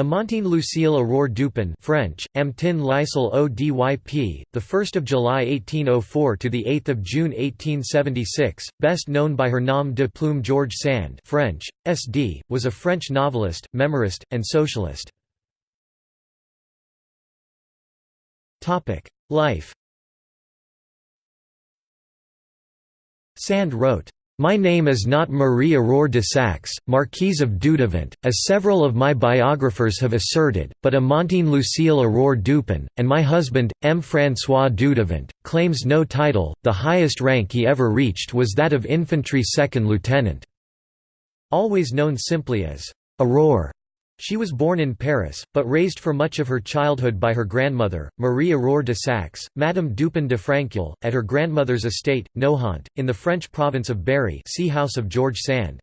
Amandine Lucille Aurore Dupin French, Amtin Lysel O DYP, the 1st of July 1804 to the 8th of June 1876, best known by her nom de plume George Sand French, SD, was a French novelist, memoirist, and socialist. Life. Sand wrote my name is not Marie Aurore de Saxe, Marquise of Dudevant, as several of my biographers have asserted, but Amandine Lucille Aurore Dupin, and my husband, M. François Dudevant, claims no title, the highest rank he ever reached was that of infantry second lieutenant. Always known simply as Aurore. She was born in Paris, but raised for much of her childhood by her grandmother, Marie Aurore de Saxe, Madame Dupin de Franqueuil, at her grandmother's estate, Nohant, in the French province of Berry see House of George Sand.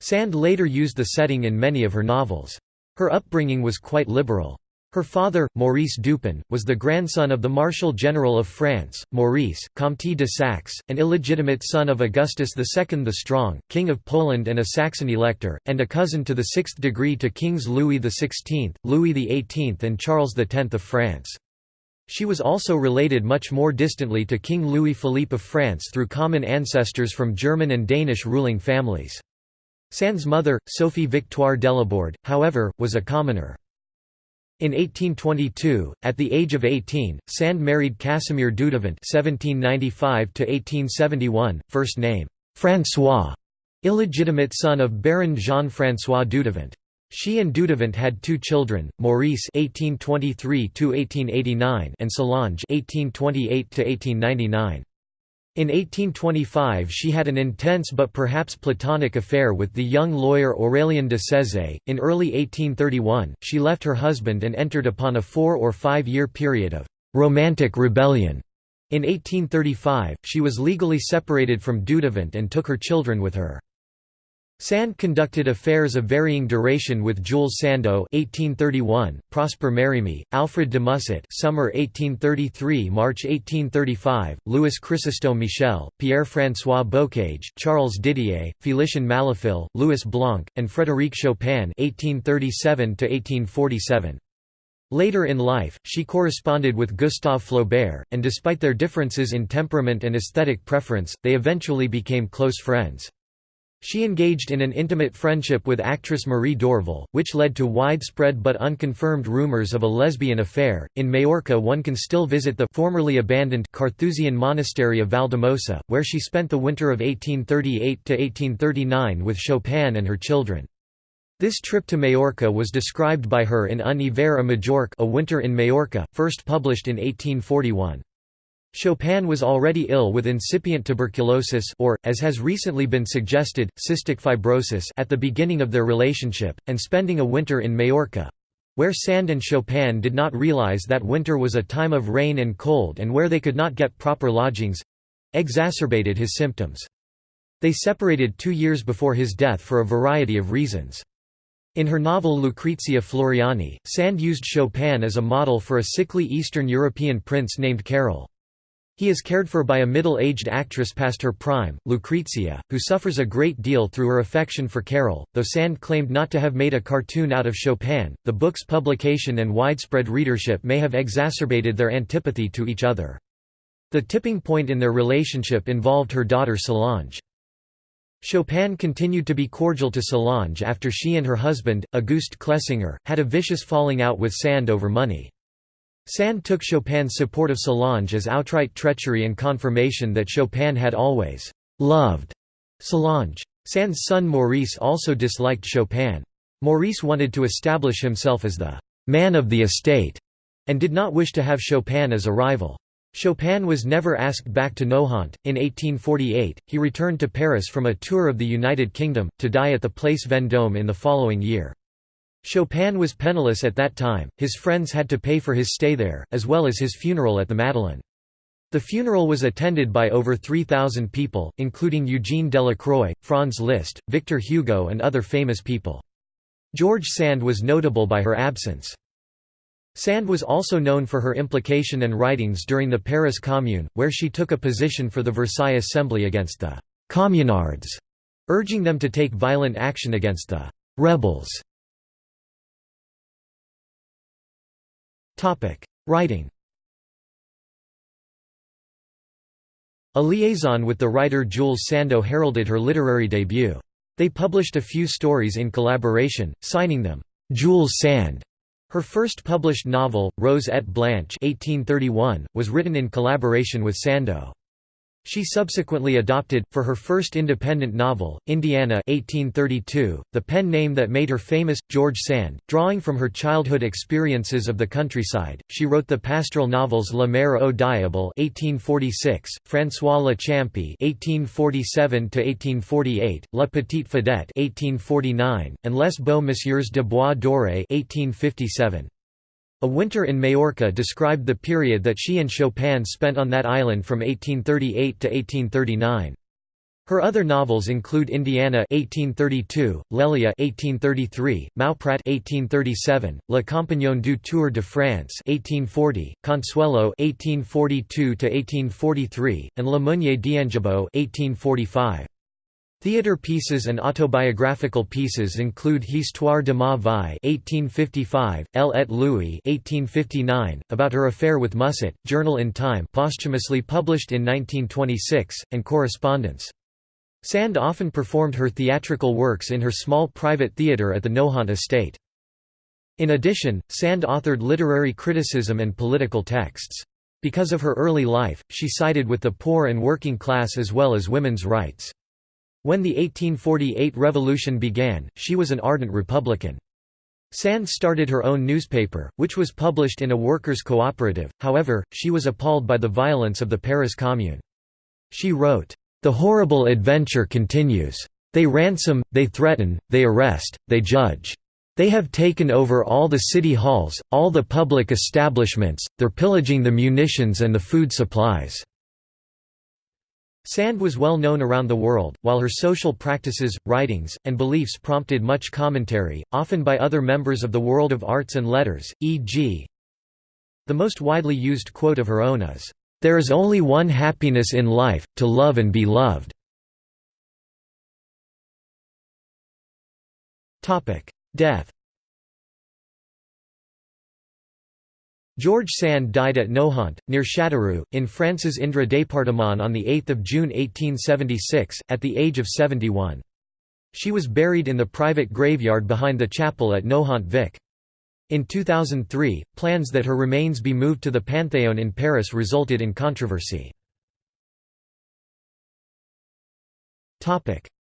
Sand later used the setting in many of her novels. Her upbringing was quite liberal. Her father, Maurice Dupin, was the grandson of the Marshal General of France, Maurice, Comte de Saxe, an illegitimate son of Augustus II the Strong, King of Poland and a Saxon elector, and a cousin to the sixth degree to Kings Louis XVI, Louis XVIII and Charles X of France. She was also related much more distantly to King Louis Philippe of France through common ancestors from German and Danish ruling families. Sand's mother, Sophie Victoire Delaborde, however, was a commoner. In 1822, at the age of 18, Sand married Casimir Dudevant (1795–1871), first name François, illegitimate son of Baron Jean-François Dudevant. She and Dudevant had two children, Maurice (1823–1889) and Solange (1828–1899). In 1825 she had an intense but perhaps platonic affair with the young lawyer Aurélien de Cézet. In early 1831, she left her husband and entered upon a four- or five-year period of «romantic rebellion». In 1835, she was legally separated from Dudevant and took her children with her. Sand conducted affairs of varying duration with Jules Sandeau (1831), Prosper Mérimée, Alfred de Musset (Summer 1833, March 1835), Louis Chrysostome Michel, Pierre-François Bocage, Charles Didier, Félicien Malafille, Louis Blanc, and Frédéric Chopin (1837 1847). Later in life, she corresponded with Gustave Flaubert, and despite their differences in temperament and aesthetic preference, they eventually became close friends. She engaged in an intimate friendship with actress Marie Dorval, which led to widespread but unconfirmed rumors of a lesbian affair. In Majorca, one can still visit the formerly abandoned Carthusian monastery of Valldemossa, where she spent the winter of 1838 to 1839 with Chopin and her children. This trip to Majorca was described by her in Un hiver à Majorque, A Winter in Majorca, first published in 1841. Chopin was already ill with incipient tuberculosis or, as has recently been suggested, cystic fibrosis at the beginning of their relationship, and spending a winter in Majorca—where Sand and Chopin did not realize that winter was a time of rain and cold and where they could not get proper lodgings—exacerbated his symptoms. They separated two years before his death for a variety of reasons. In her novel Lucrezia Floriani, Sand used Chopin as a model for a sickly Eastern European prince named Carol. He is cared for by a middle-aged actress past her prime, Lucrezia, who suffers a great deal through her affection for Carol. Though Sand claimed not to have made a cartoon out of Chopin, the book's publication and widespread readership may have exacerbated their antipathy to each other. The tipping point in their relationship involved her daughter Solange. Chopin continued to be cordial to Solange after she and her husband, Auguste Clesinger, had a vicious falling out with Sand over money. Sand took Chopin's support of Solange as outright treachery and confirmation that Chopin had always «loved» Solange. Sand's son Maurice also disliked Chopin. Maurice wanted to establish himself as the «man of the estate» and did not wish to have Chopin as a rival. Chopin was never asked back to Nohant. In 1848, he returned to Paris from a tour of the United Kingdom, to die at the Place Vendôme in the following year. Chopin was penniless at that time, his friends had to pay for his stay there, as well as his funeral at the Madeleine. The funeral was attended by over 3,000 people, including Eugene Delacroix, Franz Liszt, Victor Hugo and other famous people. George Sand was notable by her absence. Sand was also known for her implication and writings during the Paris Commune, where she took a position for the Versailles Assembly against the «communards», urging them to take violent action against the «rebels» Writing A liaison with the writer Jules Sandeau heralded her literary debut. They published a few stories in collaboration, signing them, "'Jules Sand'". Her first published novel, Rose et Blanche 1831, was written in collaboration with Sandeau. She subsequently adopted, for her first independent novel, Indiana 1832, the pen name that made her famous, George Sand. Drawing from her childhood experiences of the countryside, she wrote the pastoral novels La Mère au Diable 1846, François Le 1847–1848, La Petite Fadette 1849, and Les Beaux Messieurs de Bois Doré 1857. A Winter in Majorca described the period that she and Chopin spent on that island from 1838 to 1839. Her other novels include Indiana 1832, Lelia 1833, Mauprat 1837, La Compagnon du Tour de France 1840, Consuelo 1842 to 1843, and La Meunier d'Angibault 1845. Theatre pieces and autobiographical pieces include Histoire de ma vie (1855), Elle et Louis (1859), about her affair with Musset, Journal Intime, posthumously published in 1926, and Correspondence. Sand often performed her theatrical works in her small private theatre at the Nohant estate. In addition, Sand authored literary criticism and political texts. Because of her early life, she sided with the poor and working class as well as women's rights. When the 1848 revolution began, she was an ardent Republican. Sand started her own newspaper, which was published in a workers' cooperative, however, she was appalled by the violence of the Paris Commune. She wrote, "...the horrible adventure continues. They ransom, they threaten, they arrest, they judge. They have taken over all the city halls, all the public establishments, they're pillaging the munitions and the food supplies." Sand was well known around the world, while her social practices, writings, and beliefs prompted much commentary, often by other members of the world of arts and letters, e.g. The most widely used quote of her own is, "...there is only one happiness in life, to love and be loved." Death George Sand died at Nohant, near Châteauroux, in France's Indre département on 8 June 1876, at the age of 71. She was buried in the private graveyard behind the chapel at Nohant Vic. In 2003, plans that her remains be moved to the Panthéon in Paris resulted in controversy.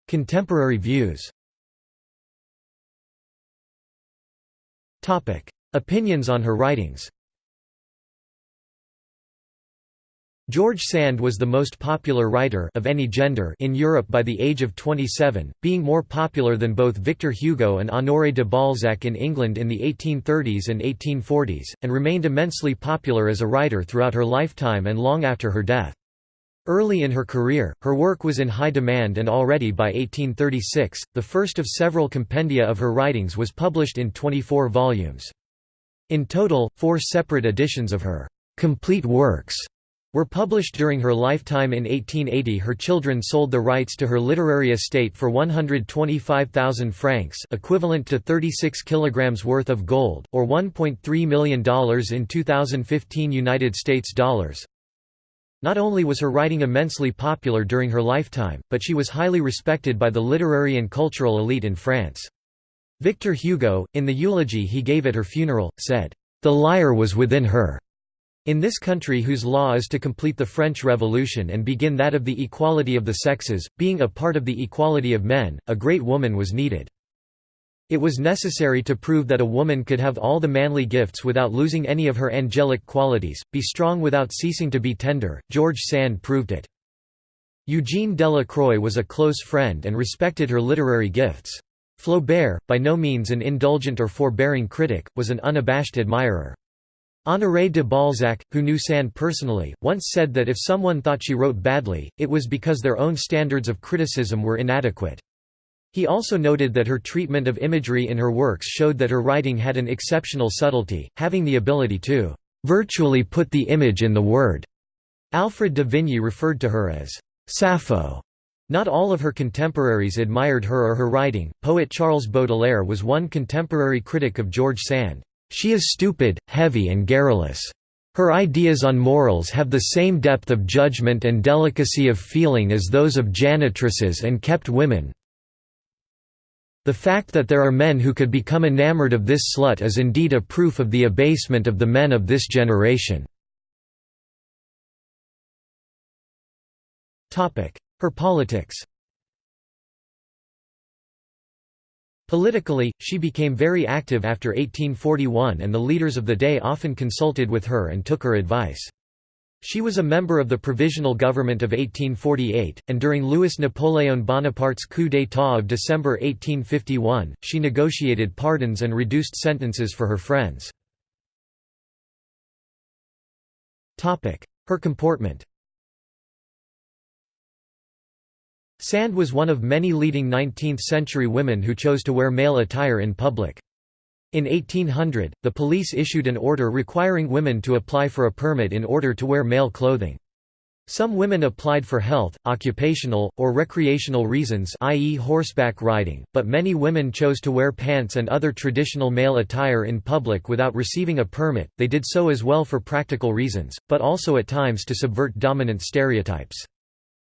Contemporary views Opinions on her writings George Sand was the most popular writer of any gender in Europe by the age of 27, being more popular than both Victor Hugo and Honoré de Balzac in England in the 1830s and 1840s, and remained immensely popular as a writer throughout her lifetime and long after her death. Early in her career, her work was in high demand and already by 1836, the first of several compendia of her writings was published in 24 volumes. In total, four separate editions of her complete works were published during her lifetime in 1880 her children sold the rights to her literary estate for 125,000 francs equivalent to 36 kilograms worth of gold, or $1.3 million in 2015 United States dollars. Not only was her writing immensely popular during her lifetime, but she was highly respected by the literary and cultural elite in France. Victor Hugo, in the eulogy he gave at her funeral, said, "...the lyre was within her." In this country whose law is to complete the French Revolution and begin that of the equality of the sexes, being a part of the equality of men, a great woman was needed. It was necessary to prove that a woman could have all the manly gifts without losing any of her angelic qualities, be strong without ceasing to be tender. George Sand proved it. Eugene Delacroix was a close friend and respected her literary gifts. Flaubert, by no means an indulgent or forbearing critic, was an unabashed admirer. Honoré de Balzac, who knew Sand personally, once said that if someone thought she wrote badly, it was because their own standards of criticism were inadequate. He also noted that her treatment of imagery in her works showed that her writing had an exceptional subtlety, having the ability to virtually put the image in the word. Alfred de Vigny referred to her as Sappho. Not all of her contemporaries admired her or her writing. Poet Charles Baudelaire was one contemporary critic of George Sand. She is stupid, heavy and garrulous. Her ideas on morals have the same depth of judgment and delicacy of feeling as those of janitresses and kept women. The fact that there are men who could become enamored of this slut is indeed a proof of the abasement of the men of this generation." Her politics Politically, she became very active after 1841 and the leaders of the day often consulted with her and took her advice. She was a member of the Provisional Government of 1848, and during Louis-Napoléon Bonaparte's coup d'état of December 1851, she negotiated pardons and reduced sentences for her friends. Her comportment Sand was one of many leading 19th-century women who chose to wear male attire in public. In 1800, the police issued an order requiring women to apply for a permit in order to wear male clothing. Some women applied for health, occupational, or recreational reasons i.e. horseback riding, but many women chose to wear pants and other traditional male attire in public without receiving a permit, they did so as well for practical reasons, but also at times to subvert dominant stereotypes.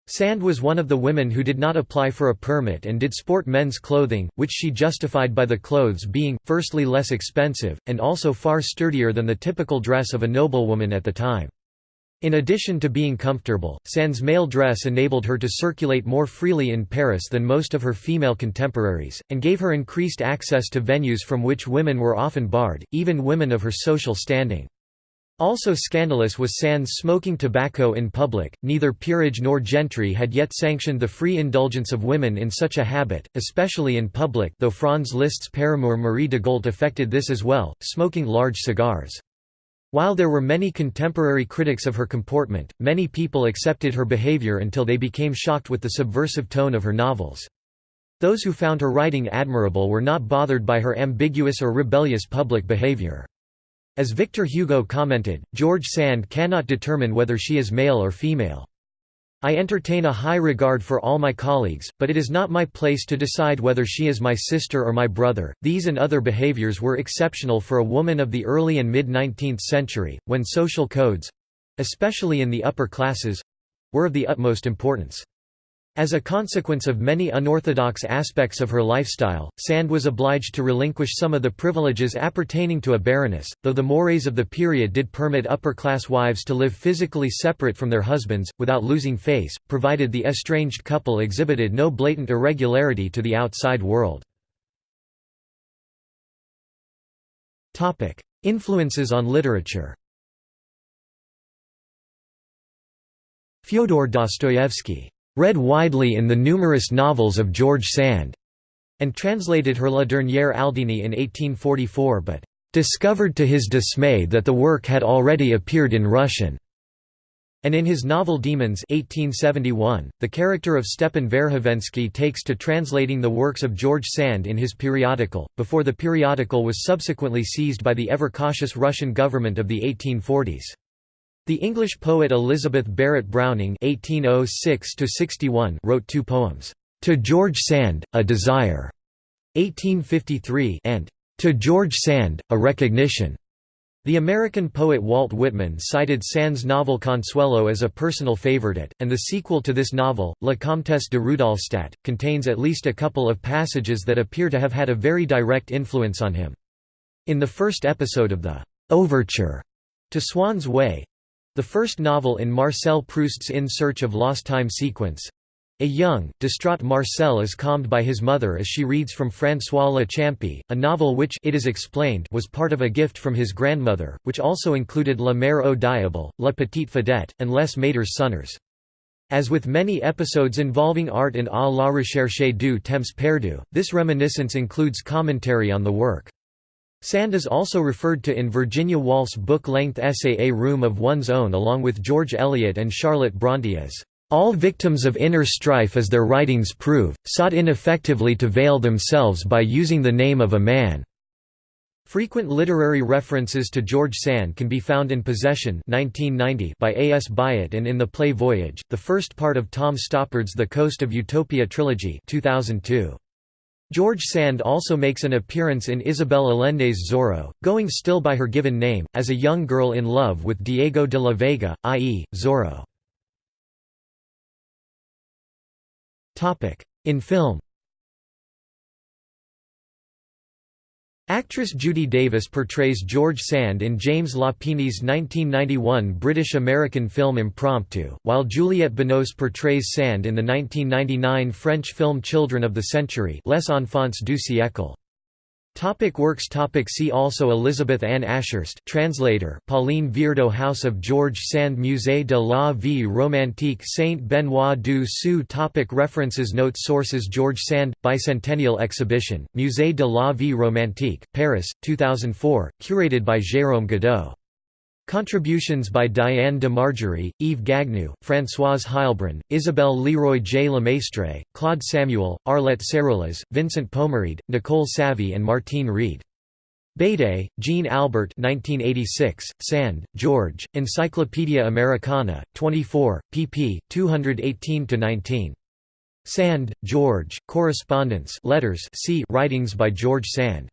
Sand was one of the women who did not apply for a permit and did sport men's clothing, which she justified by the clothes being, firstly less expensive, and also far sturdier than the typical dress of a noblewoman at the time. In addition to being comfortable, Sand's male dress enabled her to circulate more freely in Paris than most of her female contemporaries, and gave her increased access to venues from which women were often barred, even women of her social standing. Also scandalous was Sand's smoking tobacco in public. Neither peerage nor gentry had yet sanctioned the free indulgence of women in such a habit, especially in public, though Franz Liszt's paramour Marie d'Agoult affected this as well, smoking large cigars. While there were many contemporary critics of her comportment, many people accepted her behavior until they became shocked with the subversive tone of her novels. Those who found her writing admirable were not bothered by her ambiguous or rebellious public behavior. As Victor Hugo commented, George Sand cannot determine whether she is male or female. I entertain a high regard for all my colleagues, but it is not my place to decide whether she is my sister or my brother. These and other behaviors were exceptional for a woman of the early and mid 19th century, when social codes especially in the upper classes were of the utmost importance. As a consequence of many unorthodox aspects of her lifestyle, Sand was obliged to relinquish some of the privileges appertaining to a baroness, though the mores of the period did permit upper-class wives to live physically separate from their husbands, without losing face, provided the estranged couple exhibited no blatant irregularity to the outside world. Influences on literature Fyodor Dostoevsky read widely in the numerous novels of George Sand, and translated her La Dernière Aldini in 1844 but discovered to his dismay that the work had already appeared in Russian. And in his novel Demons 1871, the character of Stepan Verkhovensky takes to translating the works of George Sand in his periodical, before the periodical was subsequently seized by the ever-cautious Russian government of the 1840s. The English poet Elizabeth Barrett Browning (1806–61) wrote two poems, "To George Sand, a Desire" (1853) and "To George Sand, a Recognition." The American poet Walt Whitman cited Sand's novel Consuelo as a personal favorite, and the sequel to this novel, La Comtesse de Rudolstadt, contains at least a couple of passages that appear to have had a very direct influence on him. In the first episode of the Overture to Swann's Way, the first novel in Marcel Proust's In Search of Lost Time sequence. A young, distraught Marcel is calmed by his mother as she reads from François Le Champi, a novel which it is explained was part of a gift from his grandmother, which also included La Mère au Diable, La Petite Fadette, and Les Maîtres Sonneurs. As with many episodes involving art in A la recherche du temps perdu, this reminiscence includes commentary on the work. Sand is also referred to in Virginia Woolf's book-length essay A Room of One's Own along with George Eliot and Charlotte Brontë as all victims of inner strife as their writings prove, sought ineffectively to veil themselves by using the name of a man." Frequent literary references to George Sand can be found in Possession 1990 by A. S. Byatt and in the play Voyage, the first part of Tom Stoppard's The Coast of Utopia trilogy 2002. George Sand also makes an appearance in Isabel Allende's Zorro, going still by her given name, as a young girl in love with Diego de la Vega, i.e., Zorro. In film Actress Judy Davis portrays George Sand in James Lapine's 1991 British-American film Impromptu, while Juliette Binoche portrays Sand in the 1999 French film Children of the Century Les Enfants du siècle. Topic works topic See also Elizabeth Ann Ashurst translator Pauline Viardot House of George Sand Musée de la Vie Romantique Saint-Benoît du Sault topic References Notes Sources George Sand, Bicentennial Exhibition, Musée de la Vie Romantique, Paris, 2004, curated by Jérôme Godeau Contributions by Diane de Margerie, Yves Gagneux, Françoise Heilbrun, Isabelle Leroy J. Lemaistre, Claude Samuel, Arlette Sérullaz, Vincent Pomarède, Nicole Savy and Martine Reed. Bede, Jean Albert 1986, Sand, George, Encyclopedia Americana, 24, pp. 218–19. Sand, George, Correspondence letters C. Writings by George Sand.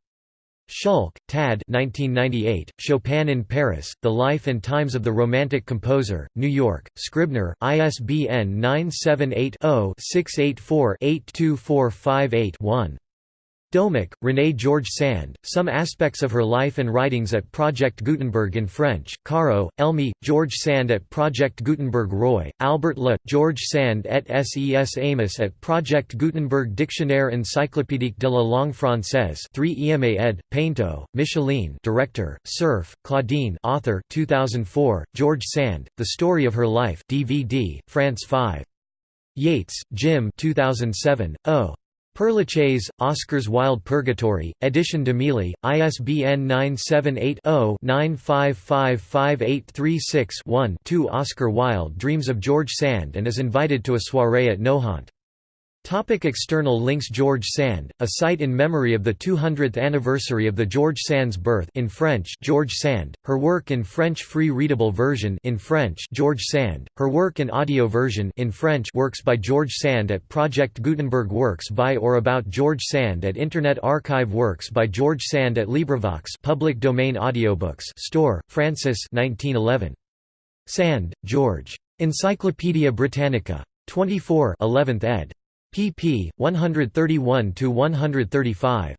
Szulc, Tad 1998, Chopin in Paris, The Life and Times of the Romantic Composer, New York, Scribner, ISBN 978 0 684 82458 Doumic, René George Sand, Some Aspects of Her Life and Writings at Project Gutenberg in French, Caro, Elme, George Sand at Project Gutenberg Roy, Albert Le, George Sand et Ses Amos at Project Gutenberg Dictionnaire encyclopédique de la langue française 3 EMA ed., Painto, Micheline director, Cerf, Claudine author 2004, George Sand, The Story of Her Life DVD, France 5. Yates, Jim 2007, O. Père Lachaise, Oscar's Wild Purgatory, Edition Demille, ISBN 978-0-9555836-1-2 Oscar Wilde dreams of George Sand and is invited to a soirée at Nohant. Topic external links George Sand, a site in memory of the 200th anniversary of the George Sand's birth in French George Sand, her work in French free readable version in French George Sand, her work in audio version in French works by George Sand at Project Gutenberg Works by or about George Sand at Internet Archive Works by George Sand at LibriVox public domain audiobooks store, Francis 1911. Sand, George. Encyclopædia Britannica. 24 11th ed pp. 131–135.